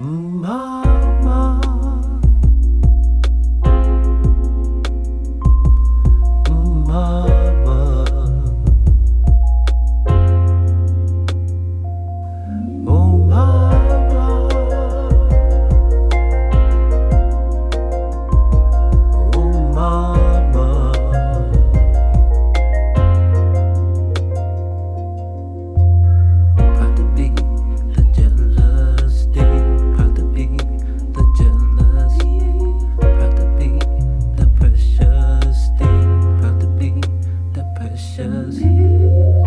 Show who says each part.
Speaker 1: 嗯啊。Jesus.